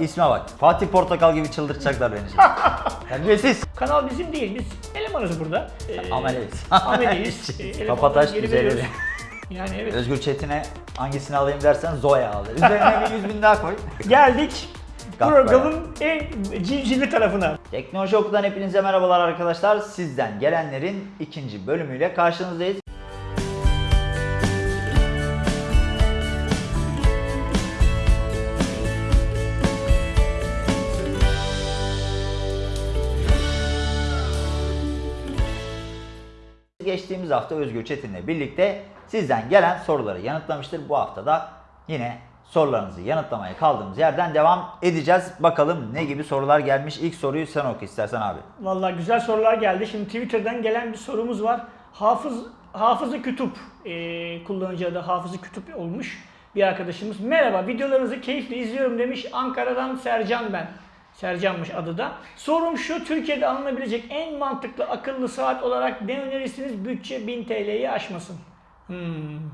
İsme bak. Fatih Portakal gibi çıldırtacaklar beni şimdi. Terbiyesiz. Kanal bizim değil. Biz elemanız burada. Ee, Ameleyiz. Ameleyiz. Ee, elemanları Kapataş geri güzel veriyoruz. öyle. Yani evet. Özgür Çetin'e hangisini alayım dersen Zoya al. Üzerine bir 100 bin daha koy. Geldik programın en civcivli tarafına. Teknoloji Oku'dan hepinize merhabalar arkadaşlar. Sizden gelenlerin ikinci bölümüyle karşınızdayız. Geçtiğimiz hafta Özgür Çetin'le birlikte sizden gelen soruları yanıtlamıştır. Bu hafta da yine sorularınızı yanıtlamaya kaldığımız yerden devam edeceğiz. Bakalım ne gibi sorular gelmiş. İlk soruyu sen oku istersen abi. Vallahi güzel sorular geldi. Şimdi Twitter'dan gelen bir sorumuz var. Hafız Hafızı Kütüp e, kullanıcı adı Hafızı Kütüp olmuş bir arkadaşımız. Merhaba videolarınızı keyifle izliyorum demiş. Ankara'dan Sercan ben. Sercan'mış adı da. Sorum şu Türkiye'de alınabilecek en mantıklı akıllı saat olarak ne önerirsiniz? Bütçe 1000 TL'yi aşmasın. Hmm.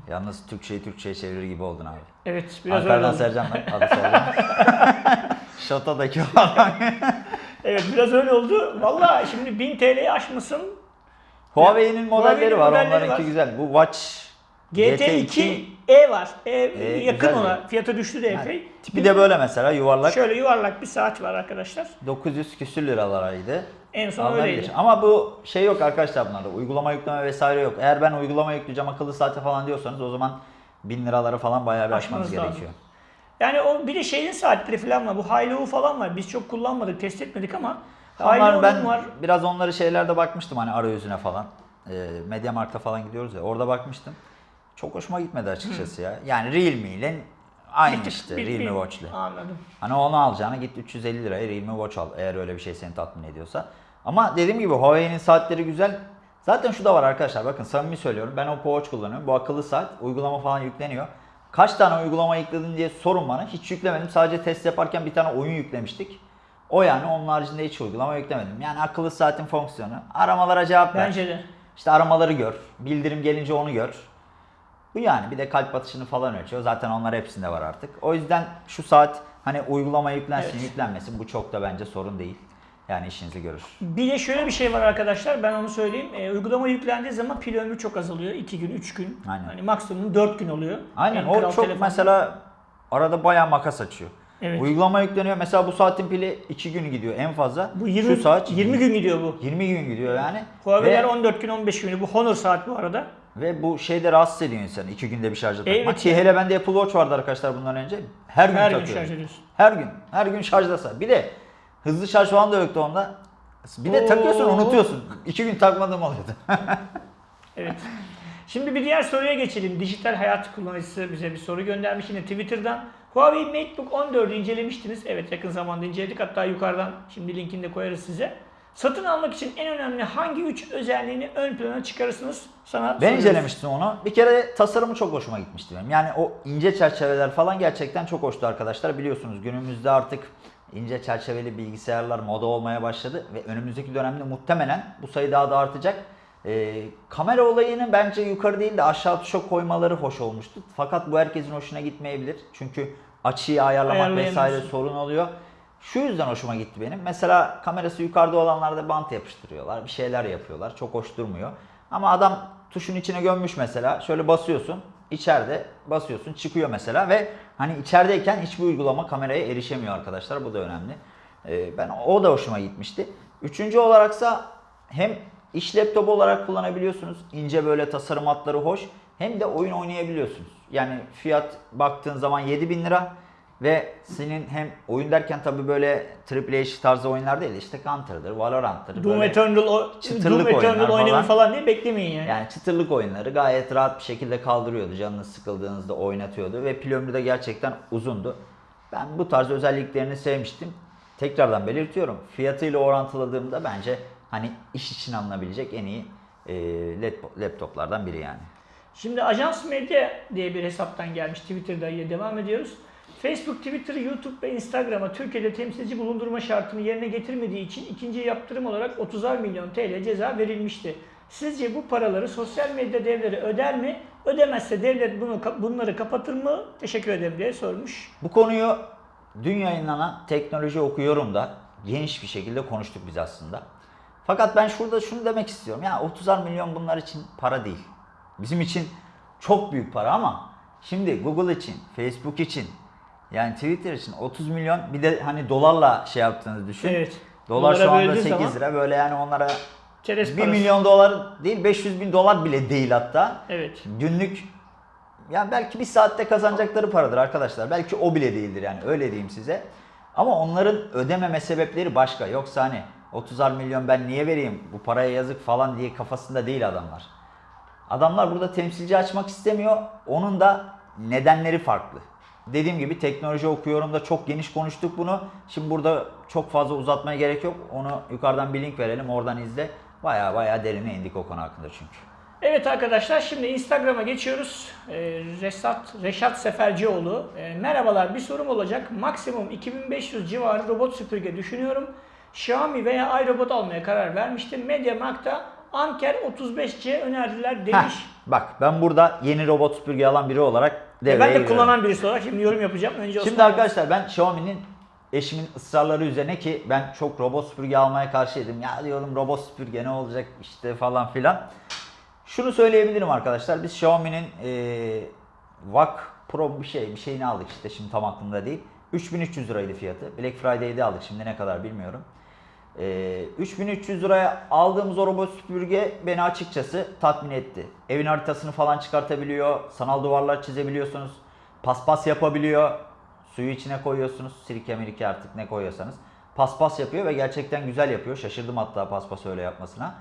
Yalnız Türkçeyi Türkçe'ye çevirir gibi oldun abi. Evet biraz öyle Ankara'dan oldu. Sercan. Adı Sercan. Şatodaki adam. Evet biraz öyle oldu. Vallahi şimdi 1000 TL'yi aşmasın. Huawei'nin modelleri Huawei'nin var. modelleri Onlarınki var. güzel. Bu Watch GT2 E var. E, yakın güzel ona. bir- Fiyatı düştü de epey. tipi de böyle mesela yuvarlak. Şöyle yuvarlak bir saat var arkadaşlar. 900 küsür liralaraydı. En son Alınabilir. öyleydi. Ama bu şey yok arkadaşlar bunlarda. Uygulama yükleme vesaire yok. Eğer ben uygulama yükleyeceğim akıllı saate falan diyorsanız o zaman 1000 liraları falan bayağı bir aşmanız Aşmanız lazım. gerekiyor. Yani o bir de şeyin saatleri falan var. Bu Hailu falan var. Biz çok kullanmadık, test etmedik ama Onlar ben var. biraz onları şeylerde bakmıştım hani arayüzüne falan. E, Mediamarkt'a falan gidiyoruz ya orada bakmıştım. Çok hoşuma gitmedi açıkçası ya. Yani Realme ile aynı işte Realme Watch ile. Anladım. Hani onu alacağına git 350 liraya Realme Watch al eğer öyle bir şey seni tatmin ediyorsa. Ama dediğim gibi Huawei'nin saatleri güzel. Zaten şu da var arkadaşlar bakın samimi söylüyorum ben Oppo Watch kullanıyorum. Bu akıllı saat uygulama falan yükleniyor. Kaç tane uygulama yükledin diye sorun bana. Hiç yüklemedim. Sadece test yaparken bir tane oyun yüklemiştik. O yani onun haricinde hiç uygulama yüklemedim. Yani akıllı saatin fonksiyonu. Aramalara cevap ver. Bence de. İşte aramaları gör. Bildirim gelince onu gör. Bu yani bir de kalp atışını falan ölçüyor. Zaten onlar hepsinde var artık. O yüzden şu saat hani uygulama yüklensin Evet. yüklenmesin bu çok da bence sorun değil. Yani işinizi görür. Bir de şöyle bir şey var arkadaşlar. Ben onu söyleyeyim. E, uygulama yüklendiği zaman pil ömrü çok azalıyor. 2 gün, 3 gün. Aynen. Hani maksimum 4 gün oluyor. Aynen En o çok telefon. mesela arada bayağı makas açıyor. Evet. Uygulama yükleniyor. Mesela bu saatin pili 2 gün gidiyor en fazla. Bu 20, şu saat 20 gün gidiyor bu. 20 gün gidiyor yani. Huawei'ler Ve, 14 gün 15 gün. Bu Honor saat bu arada. ve bu şeyde rahatsız ediyor insanı 2 günde bir şarja takmak. Evet Ki hele bende Apple Watch vardı arkadaşlar bundan önce. Her gün Her gün takıyorum. şarj ediyorsun. Her gün. Her gün şarjdasa. Bir de hızlı şarj falan da yoktu onda. Bir de Oo. takıyorsun unutuyorsun. İki gün takmadığım oluyordu. Evet. Şimdi bir diğer soruya geçelim. Dijital hayat kullanıcısı bize bir soru göndermiş yine Twitter'dan. Huawei MateBook 14'ü incelemiştiniz. Evet yakın zamanda inceledik. Hatta yukarıdan şimdi linkini de koyarız size. Satın almak için en önemli hangi üç özelliğini ön plana çıkarırsınız? Sana ben soruyoruz. incelemiştim onu. Bir kere tasarımı çok hoşuma gitmişti benim. Yani o ince çerçeveler falan gerçekten çok hoştu arkadaşlar. Biliyorsunuz günümüzde artık ince çerçeveli bilgisayarlar moda olmaya başladı. Ve önümüzdeki dönemde muhtemelen bu sayı daha da artacak. Ee, kamera olayını bence yukarı değil de aşağı tuşa koymaları hoş olmuştu. Fakat bu herkesin hoşuna gitmeyebilir. Çünkü açıyı ayarlamak vesaire sorun oluyor. Şu yüzden hoşuma gitti benim. Mesela kamerası yukarıda olanlarda bant yapıştırıyorlar. Bir şeyler yapıyorlar. Çok hoş durmuyor. Ama adam tuşun içine gömmüş mesela. Şöyle basıyorsun. içeride basıyorsun. Çıkıyor mesela ve hani içerideyken hiçbir uygulama kameraya erişemiyor arkadaşlar. Bu da önemli. Ee, ben o da hoşuma gitmişti. Üçüncü olaraksa hem iş laptopu olarak kullanabiliyorsunuz. İnce böyle tasarım hatları hoş. Hem de oyun oynayabiliyorsunuz. Yani fiyat baktığın zaman 7000 lira. Ve senin hem oyun derken tabii böyle Triple H tarzı oyunlar değil işte Counter'dır, Valorant'tır. Doom Eternal, o, çıtırlık Doom Eternal falan. falan diye beklemeyin yani. Yani çıtırlık oyunları gayet rahat bir şekilde kaldırıyordu. Canınız sıkıldığınızda oynatıyordu ve pil ömrü de gerçekten uzundu. Ben bu tarz özelliklerini sevmiştim. Tekrardan belirtiyorum. Fiyatıyla orantıladığımda bence hani iş için alınabilecek en iyi e, lap- laptoplardan biri yani. Şimdi Ajans Medya diye bir hesaptan gelmiş Twitter'da yine devam ediyoruz. Facebook, Twitter, YouTube ve Instagram'a Türkiye'de temsilci bulundurma şartını yerine getirmediği için ikinci yaptırım olarak 30'ar milyon TL ceza verilmişti. Sizce bu paraları sosyal medya devleri öder mi? Ödemezse devlet bunu bunları kapatır mı? Teşekkür ederim diye sormuş. Bu konuyu dün yayınlanan teknoloji okuyorum da geniş bir şekilde konuştuk biz aslında. Fakat ben şurada şunu demek istiyorum. Ya 30'ar milyon bunlar için para değil. Bizim için çok büyük para ama şimdi Google için, Facebook için, yani Twitter için 30 milyon bir de hani dolarla şey yaptığınızı düşün. Evet. Dolar Dolara şu anda böldüğün 8 zaman- lira böyle yani onlara Çerez 1 parası. milyon dolar değil 500 bin dolar bile değil hatta. Evet. Günlük yani belki bir saatte kazanacakları paradır arkadaşlar. Belki o bile değildir yani öyle diyeyim size. Ama onların ödememe sebepleri başka. Yoksa hani 30'ar milyon ben niye vereyim bu paraya yazık falan diye kafasında değil adamlar. Adamlar burada temsilci açmak istemiyor. Onun da nedenleri farklı. Dediğim gibi teknoloji okuyorum da çok geniş konuştuk bunu. Şimdi burada çok fazla uzatmaya gerek yok. Onu yukarıdan bir link verelim oradan izle. Baya baya derine indik o konu hakkında çünkü. Evet arkadaşlar şimdi Instagram'a geçiyoruz. Ee, Resat, Reşat Sefercioğlu. Ee, merhabalar bir sorum olacak. Maksimum 2500 civarı robot süpürge düşünüyorum. Xiaomi veya iRobot almaya karar vermiştim. MediaMarkt'ta Anker 35C önerdiler Heh, demiş. bak ben burada yeni robot süpürge alan biri olarak E, devreye ben de giriyorum. kullanan birisi olarak şimdi yorum yapacağım. Önce Şimdi Osman- arkadaşlar ben Xiaomi'nin eşimin ısrarları üzerine ki ben çok robot süpürge almaya karşıydım. Ya diyorum robot süpürge ne olacak işte falan filan. Şunu söyleyebilirim arkadaşlar. Biz Xiaomi'nin VAC Pro bir şey bir şeyini aldık işte şimdi tam aklımda değil. 3300 liraydı fiyatı. Black Friday'de aldık şimdi ne kadar bilmiyorum. Eee 3300 liraya aldığımız o robot süpürge beni açıkçası tatmin etti. Evin haritasını falan çıkartabiliyor. Sanal duvarlar çizebiliyorsunuz. Paspas yapabiliyor. Suyu içine koyuyorsunuz. Sirke mirike artık ne koyuyorsanız. Paspas yapıyor ve gerçekten güzel yapıyor. Şaşırdım hatta paspas öyle yapmasına.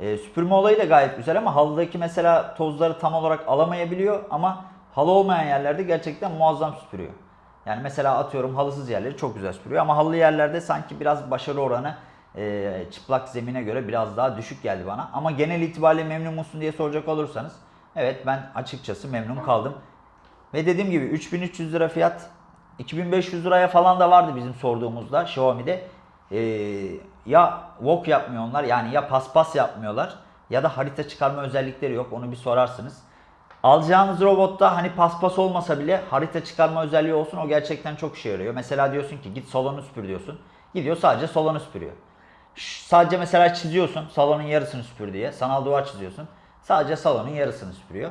Ee, süpürme olayı da gayet güzel ama halıdaki mesela tozları tam olarak alamayabiliyor ama halı olmayan yerlerde gerçekten muazzam süpürüyor. Yani mesela atıyorum halısız yerleri çok güzel süpürüyor ama halılı yerlerde sanki biraz başarı oranı e, çıplak zemine göre biraz daha düşük geldi bana. Ama genel itibariyle memnun musun diye soracak olursanız evet ben açıkçası memnun kaldım. Ve dediğim gibi 3300 lira fiyat 2500 liraya falan da vardı bizim sorduğumuzda Xiaomi'de. Ee, ya wok yapmıyor onlar yani ya paspas yapmıyorlar ya da harita çıkarma özellikleri yok onu bir sorarsınız. Alacağınız robotta hani paspas olmasa bile harita çıkarma özelliği olsun o gerçekten çok işe yarıyor. Mesela diyorsun ki git salonu süpür diyorsun. Gidiyor sadece salonu süpürüyor. Sadece mesela çiziyorsun salonun yarısını süpür diye. Sanal duvar çiziyorsun. Sadece salonun yarısını süpürüyor.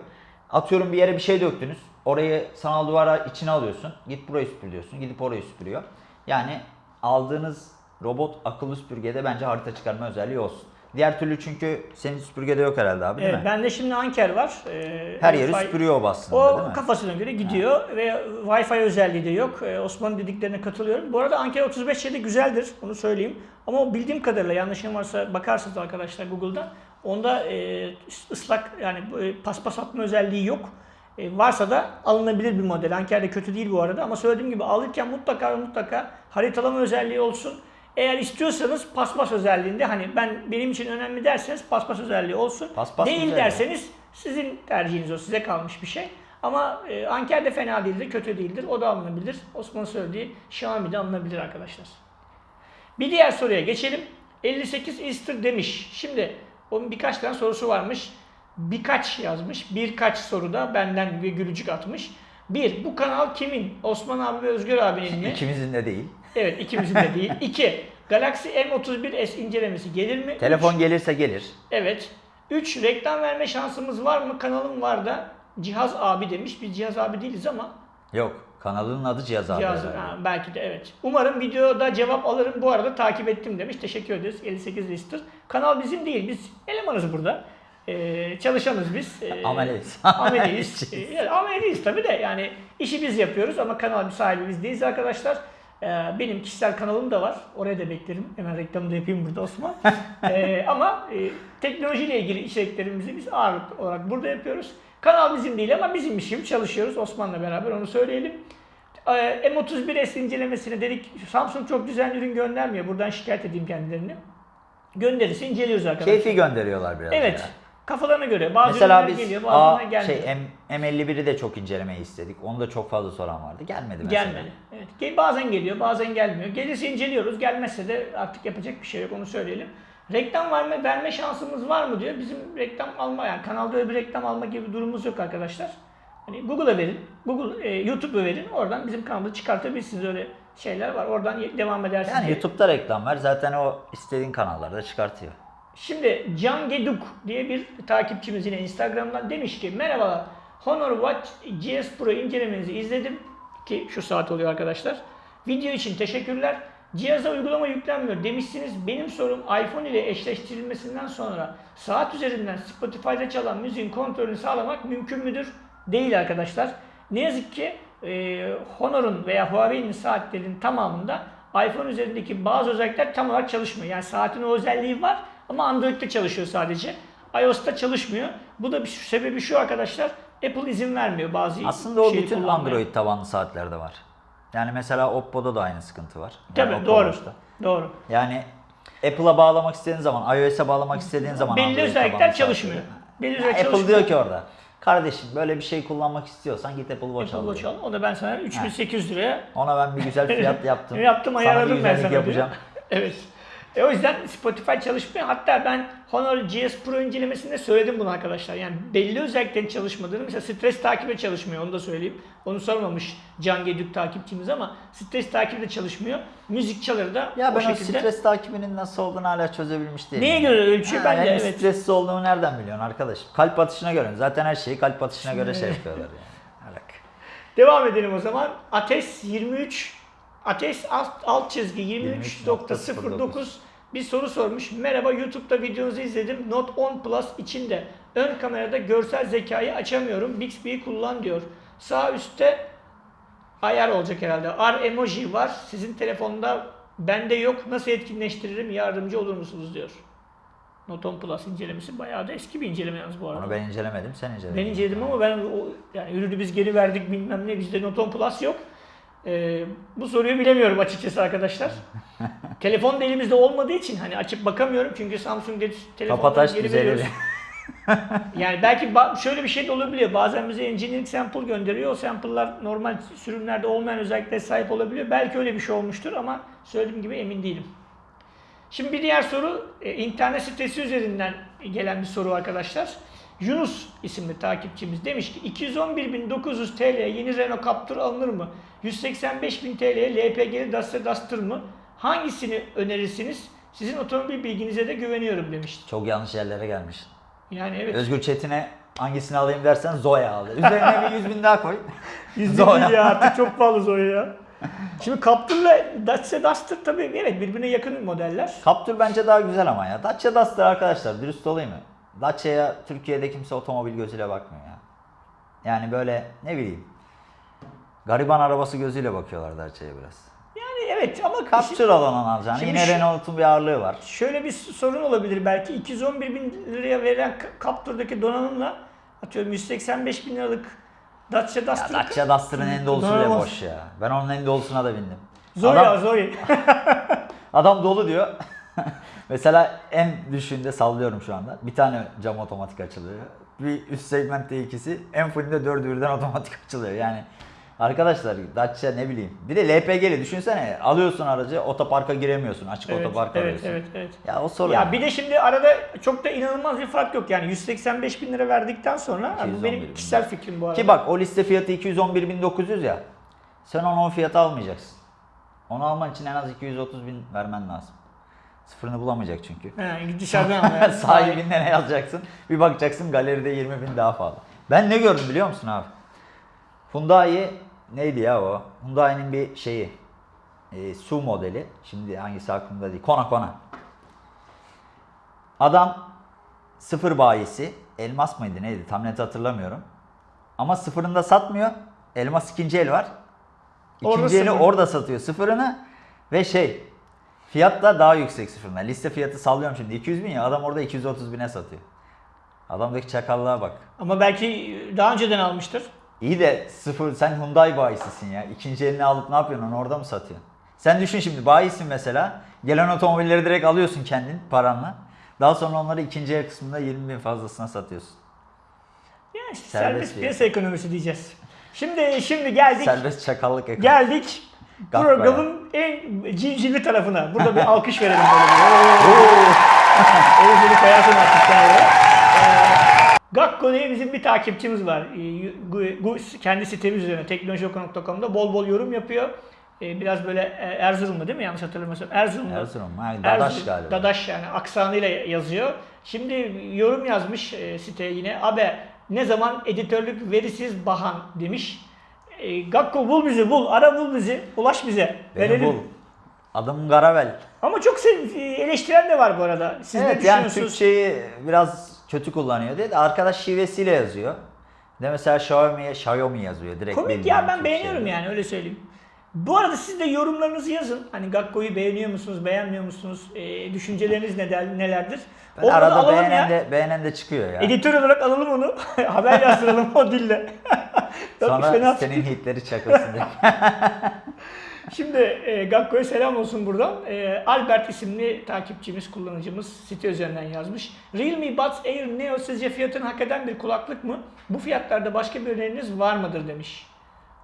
Atıyorum bir yere bir şey döktünüz. Orayı sanal duvara içine alıyorsun. Git burayı süpür diyorsun. Gidip orayı süpürüyor. Yani aldığınız robot akıllı süpürgede bence harita çıkarma özelliği olsun. Diğer türlü çünkü senin süpürgede yok herhalde abi değil Evet, mi? bende şimdi Anker var. Ee, Her yeri süpürüyor o aslında değil O mi? kafasına göre gidiyor ve Wi-Fi özelliği de yok. Ee, Osman'ın dediklerine katılıyorum. Bu arada Anker 35 de güzeldir, onu söyleyeyim. Ama bildiğim kadarıyla yanlışım varsa bakarsınız arkadaşlar Google'da. Onda e, ıslak yani e, paspas atma özelliği yok. E, varsa da alınabilir bir model. Anker de kötü değil bu arada ama söylediğim gibi alırken mutlaka mutlaka haritalama özelliği olsun. Eğer istiyorsanız paspas özelliğinde hani ben benim için önemli derseniz paspas özelliği olsun. Paspas değil ya. derseniz sizin tercihiniz o, size kalmış bir şey. Ama e, Anker de fena değildir, kötü değildir. O da alınabilir. Osman'ın söylediği Xiaomi de alınabilir arkadaşlar. Bir diğer soruya geçelim. 58 Easter demiş. Şimdi onun birkaç tane sorusu varmış. Birkaç yazmış. Birkaç soruda benden bir gülücük atmış. Bir, bu kanal kimin? Osman abi ve Özgür abinin mi? İkimizin de değil. Evet, ikimizin de değil. İki, Galaxy M31s incelemesi gelir mi? Telefon Üç, gelirse gelir. Evet. 3. Reklam verme şansımız var mı? Kanalım var da. Cihaz abi demiş. Biz cihaz abi değiliz ama. Yok. Kanalının adı Cihaz abi. Cihaz, herhalde. ha, belki de evet. Umarım videoda cevap alırım. Bu arada takip ettim demiş. Teşekkür ederiz. 58 lister. Kanal bizim değil. Biz elemanız burada. Ee, çalışanız biz. Ee, Ameleyiz. Ameliyiz. Ee, yani ameliyiz tabii de yani işi biz yapıyoruz ama kanal sahibi biz değiliz arkadaşlar. Ee, benim kişisel kanalım da var. Oraya da beklerim. Hemen reklamını da yapayım burada Osman. Ee, ama e, teknolojiyle ilgili içeriklerimizi biz ağırlık olarak burada yapıyoruz. Kanal bizim değil ama bizim işim çalışıyoruz Osman'la beraber onu söyleyelim. Ee, M31S incelemesine dedik Samsung çok düzenli ürün göndermiyor. Buradan şikayet edeyim kendilerini. Gönderirse inceliyoruz arkadaşlar. Keyfi gönderiyorlar biraz. Evet. ya. Kafalarına göre. Bazı Mesela biz geliyor, bazılarına gelmiyor. şey M, M51'i de çok incelemeyi istedik. Onu da çok fazla soran vardı. Gelmedi mesela. Gelmedi. Evet. Bazen geliyor, bazen gelmiyor. Gelirse inceliyoruz. Gelmezse de artık yapacak bir şey yok. Onu söyleyelim. Reklam verme, verme şansımız var mı diyor. Bizim reklam alma yani kanalda öyle bir reklam alma gibi bir durumumuz yok arkadaşlar. Hani Google'a verin, Google, e, YouTube'a verin. Oradan bizim kanalı çıkartabilirsiniz. Öyle şeyler var. Oradan devam edersiniz. Yani YouTube'da reklam var. Zaten o istediğin kanallarda çıkartıyor. Şimdi Can Geduk diye bir takipçimiz yine Instagram'dan demiş ki merhabalar Honor Watch GS Pro incelemenizi izledim ki şu saat oluyor arkadaşlar. Video için teşekkürler. Cihaza uygulama yüklenmiyor demişsiniz. Benim sorum iPhone ile eşleştirilmesinden sonra saat üzerinden Spotify'da çalan müziğin kontrolünü sağlamak mümkün müdür? Değil arkadaşlar. Ne yazık ki e, Honor'un veya Huawei'nin saatlerinin tamamında iPhone üzerindeki bazı özellikler tam olarak çalışmıyor. Yani saatin o özelliği var ama Android'de çalışıyor sadece. iOS'ta çalışmıyor. Bu da bir sebebi şu arkadaşlar. Apple izin vermiyor bazı Aslında o bütün kullanmaya. Android tabanlı saatlerde var. Yani mesela Oppo'da da aynı sıkıntı var. Yani Tabii Oppo doğru. Watch'ta. Doğru. Yani Apple'a bağlamak istediğin zaman, iOS'e bağlamak istediğin zaman Belli Android özellikler çalışmıyor. Belli özellikler Apple çalışmıyor. diyor ki orada. Kardeşim böyle bir şey kullanmak istiyorsan git Apple Watch Apple al. Watch diyor. al. Onu ben sana 3800 liraya Ona ben bir güzel fiyat yaptım. yaptım ayarladım ben sana yapacağım. evet. E o yüzden Spotify çalışmıyor. Hatta ben Honor GS Pro incelemesinde söyledim bunu arkadaşlar. Yani belli özelliklerin çalışmadığını mesela stres takibi çalışmıyor onu da söyleyeyim. Onu sormamış Can Gedük takipçimiz ama stres takibi de çalışmıyor. Müzik çaları da Ya o ben o şekilde. stres takibinin nasıl olduğunu hala çözebilmiş değilim. Neye göre ölçüyor? Ha, Ben de evet. stresli olduğumu nereden biliyorsun arkadaşım? Kalp atışına göre. Zaten her şeyi kalp atışına göre şey yapıyorlar yani. Devam edelim o zaman. Ateş 23 Ateş alt, alt çizgi 23.09 bir soru sormuş. Merhaba YouTube'da videonuzu izledim. Note 10 Plus içinde ön kamerada görsel zekayı açamıyorum. Bixby'yi kullan diyor. Sağ üstte ayar olacak herhalde. R emoji var. Sizin telefonda bende yok. Nasıl etkinleştiririm? Yardımcı olur musunuz diyor. Note 10 Plus incelemesi bayağı da eski bir inceleme yalnız bu arada. Onu ben incelemedim, sen inceledin. Ben inceledim ama ben o, yani ürünü biz geri verdik bilmem ne bizde Note 10 Plus yok. Ee, bu soruyu bilemiyorum açıkçası arkadaşlar. Telefon da elimizde olmadığı için hani açıp bakamıyorum çünkü Samsung dedi telefonları Kapataş geri veriyoruz. Yani belki ba- şöyle bir şey de olabiliyor. Bazen bize engineering sample gönderiyor. O sample'lar normal sürümlerde olmayan özelliklere sahip olabiliyor. Belki öyle bir şey olmuştur ama söylediğim gibi emin değilim. Şimdi bir diğer soru e, internet sitesi üzerinden gelen bir soru arkadaşlar. Yunus isimli takipçimiz demiş ki 211.900 TL yeni Renault Captur alınır mı? 185.000 TL'ye LPG'li Dacia Duster mı? Hangisini önerirsiniz? Sizin otomobil bilginize de güveniyorum demişti. Çok yanlış yerlere gelmiş. Yani evet. Özgür Çetin'e hangisini alayım dersen Zoya al. Üzerine bir 100 bin daha koy. Yüzde Zoya. ya artık çok pahalı Zoya ya. Şimdi Captur'la Dacia Duster tabii evet birbirine yakın modeller. Captur bence daha güzel ama ya. Dacia Duster arkadaşlar dürüst olayım mı? Dacia'ya Türkiye'de kimse otomobil gözüyle bakmıyor ya. Yani böyle ne bileyim. Gariban arabası gözüyle bakıyorlar Dacia'ya biraz. Yani evet ama Captur alan alacaksın. Şimdi Yine Renault'un bir ağırlığı var. Şöyle bir sorun olabilir belki 211 bin liraya verilen Captur'daki donanımla atıyorum 185 bin liralık Dacia Ya Duster. Dacia Duster'ın en dolusu bile boş ya. Ben onun en dolusuna da bindim. Zoe Adam- ya Zoe. Adam dolu diyor. Mesela en düşüğünde sallıyorum şu anda. Bir tane cam otomatik açılıyor. Bir üst segmentte ikisi. En fullünde dördü birden otomatik açılıyor. Yani arkadaşlar Dacia ne bileyim. Bir de LPG'li düşünsene. Alıyorsun aracı otoparka giremiyorsun. Açık evet, otopark evet, arıyorsun. evet, evet. Ya o sorun. Ya bir de şimdi arada çok da inanılmaz bir fark yok yani 185 bin lira verdikten sonra bu 211 benim bin. kişisel fikrim bu arada. Ki bak o liste fiyatı 211.900 ya. Sen onu o fiyata almayacaksın. Onu alman için en az 230 bin vermen lazım. Sıfırını bulamayacak çünkü. He, dışarıdan yani. Sahibinden ne yazacaksın? Bir bakacaksın galeride 20 bin daha fazla. Ben ne gördüm biliyor musun abi? Hyundai neydi ya o? Hyundai'nin bir şeyi. E, su modeli. Şimdi hangisi aklımda değil. Kona Kona. Adam sıfır bayisi. Elmas mıydı neydi tam net hatırlamıyorum. Ama sıfırında satmıyor. Elmas ikinci el var. Orada İkinci eli sıfır. orada satıyor sıfırını. Ve şey fiyat da daha yüksek sıfırına. Liste fiyatı sallıyorum şimdi 200 bin ya adam orada 230 bine satıyor. Adamdaki çakallığa bak. Ama belki daha önceden almıştır. İyi de sıfır sen Hyundai bayisisin ya. İkinci elini alıp ne yapıyorsun onu orada mı satıyorsun? Sen düşün şimdi bayisin mesela. Gelen otomobilleri direkt alıyorsun kendin paranla. Daha sonra onları ikinci el kısmında 20 bin fazlasına satıyorsun. Ya işte Serbest serbest, piyasa. ekonomisi diyeceğiz. Şimdi şimdi geldik. Serbest çakallık ekonomi. Geldik programın en civcivli tarafına. Burada bir alkış verelim böyle bir. Oo. Oğuz'unu koyarsın artık. Ee, Gakko diye bizim bir takipçimiz var. Ee, kendi sitemiz üzerine teknolojioku.com'da bol bol yorum yapıyor. E, biraz böyle e, Erzurumlu değil mi? Yanlış hatırlamıyorsam. Erzurumlu. Erzurum. Ha, Dadaş Erzurum- galiba. Dadaş yani aksanıyla yazıyor. Şimdi yorum yazmış e, siteye yine. Abi ne zaman editörlük verisiz bahan demiş. E, Gakko bul bizi bul. Ara bul bizi. Ulaş bize. Beni Verelim. bul. Adım Garavel. Ama çok sev- eleştiren de var bu arada. Siz ne evet yani düşünüyorsunuz? Türkçeyi biraz kötü kullanıyor diye de arkadaş şivesiyle yazıyor. De mesela Xiaomi'ye Xiaomi yazıyor direkt. Komik ya ben beğeniyorum yani öyle söyleyeyim. Bu arada siz de yorumlarınızı yazın. Hani Gakko'yu beğeniyor musunuz, beğenmiyor musunuz? E, düşünceleriniz neler, nelerdir? Ben Onları arada beğenen ya. de, beğenen de çıkıyor ya. Editör olarak alalım onu. Haber yazdıralım o dille. Fena senin hitleri çakılsın diye. Şimdi e, Gakko'ya selam olsun buradan. E, Albert isimli takipçimiz, kullanıcımız site üzerinden yazmış. Realme Buds Air Neo sizce fiyatını hak eden bir kulaklık mı? Bu fiyatlarda başka bir öneriniz var mıdır demiş.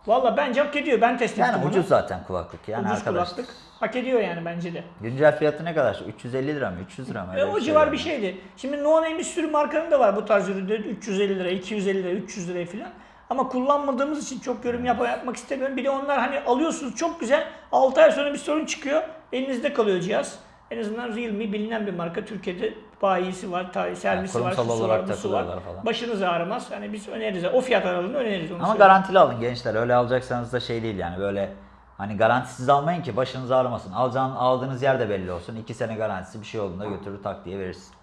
Valla bence hak ediyor. Ben test ettim Yani bunu. ucuz zaten kulaklık yani Ucuz arkadaş. kulaklık. Hak ediyor yani bence de. Güncel fiyatı ne kadar? 350 lira mı? 300 lira mı? E, o civar yani. bir şeydi. Şimdi No Name bir sürü markanın da var bu tarz ürünleri. 350 lira, 250 lira, 300 liraya falan. Ama kullanmadığımız için çok yorum yap yapmak istemiyorum. Bir de onlar hani alıyorsunuz çok güzel. 6 ay sonra bir sorun çıkıyor. Elinizde kalıyor cihaz. En azından Realme bilinen bir marka. Türkiye'de bayisi var, ta- servisi var, kurumsal şusu olarak var, var. falan. Başınız ağrımaz. Hani biz öneririz. O fiyat aralığında öneririz. Onu Ama söyleyeyim. garantili alın gençler. Öyle alacaksanız da şey değil yani böyle hani garantisiz almayın ki başınız ağrımasın. Alacağın, aldığınız yer de belli olsun. 2 sene garantisi bir şey olduğunda götürür tak diye verirsin.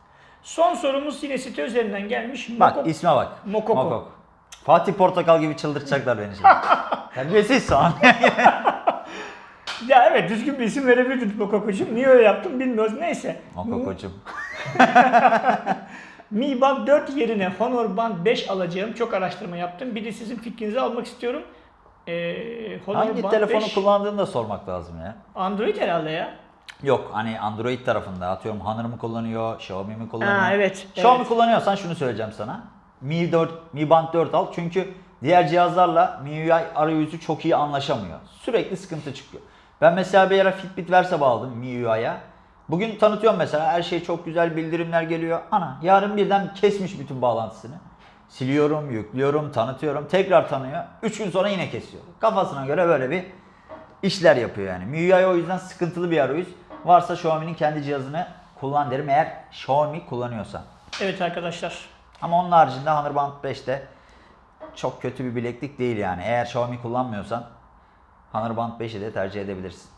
Son sorumuz yine site üzerinden gelmiş. Bak Mokok- isme bak. Mokoko. Fatih Portakal gibi çıldırtacaklar beni şimdi. Terbiyesiz soğan. Ya evet düzgün bir isim verebilirdin Mokoko'cum. Niye öyle yaptım bilmiyoruz. Neyse. Mokokocum. Mi Band 4 yerine Honor Band 5 alacağım. Çok araştırma yaptım. Bir de sizin fikrinizi almak istiyorum. Ee, Honor Hangi Band telefonu 5 kullandığını da sormak lazım ya. Android herhalde ya. Yok hani Android tarafında atıyorum Honor mu kullanıyor, Xiaomi mi kullanıyor? Ha, evet, Xiaomi evet. kullanıyorsan şunu söyleyeceğim sana. Mi 4, Mi Band 4 al çünkü diğer cihazlarla MIUI arayüzü çok iyi anlaşamıyor. Sürekli sıkıntı çıkıyor. Ben mesela bir ara Fitbit Versa aldım MIUI'ya. Bugün tanıtıyorum mesela her şey çok güzel bildirimler geliyor. Ana yarın birden kesmiş bütün bağlantısını. Siliyorum, yüklüyorum, tanıtıyorum. Tekrar tanıyor. 3 gün sonra yine kesiyor. Kafasına göre böyle bir işler yapıyor yani. MIUI o yüzden sıkıntılı bir arayüz. Varsa Xiaomi'nin kendi cihazını kullan derim eğer Xiaomi kullanıyorsan. Evet arkadaşlar. Ama onun haricinde Honor Band 5 de çok kötü bir bileklik değil yani. Eğer Xiaomi kullanmıyorsan Honor Band 5'i de tercih edebilirsin.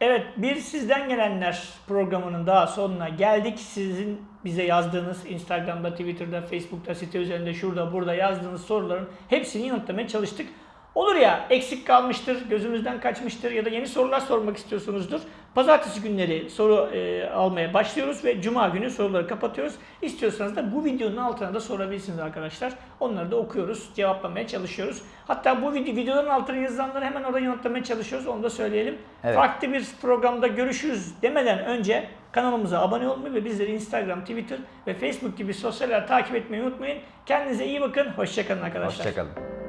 Evet bir sizden gelenler programının daha sonuna geldik. Sizin bize yazdığınız Instagram'da, Twitter'da, Facebook'ta, site üzerinde, şurada, burada yazdığınız soruların hepsini yanıtlamaya çalıştık. Olur ya eksik kalmıştır, gözümüzden kaçmıştır ya da yeni sorular sormak istiyorsunuzdur. Pazartesi günleri soru e, almaya başlıyoruz ve cuma günü soruları kapatıyoruz. İstiyorsanız da bu videonun altına da sorabilirsiniz arkadaşlar. Onları da okuyoruz, cevaplamaya çalışıyoruz. Hatta bu video, videoların altına yazılanları hemen orada yanıtlamaya çalışıyoruz. Onu da söyleyelim. Evet. Farklı bir programda görüşürüz demeden önce kanalımıza abone olmayı ve bizleri Instagram, Twitter ve Facebook gibi sosyal takip etmeyi unutmayın. Kendinize iyi bakın. Hoşçakalın arkadaşlar. Hoşçakalın.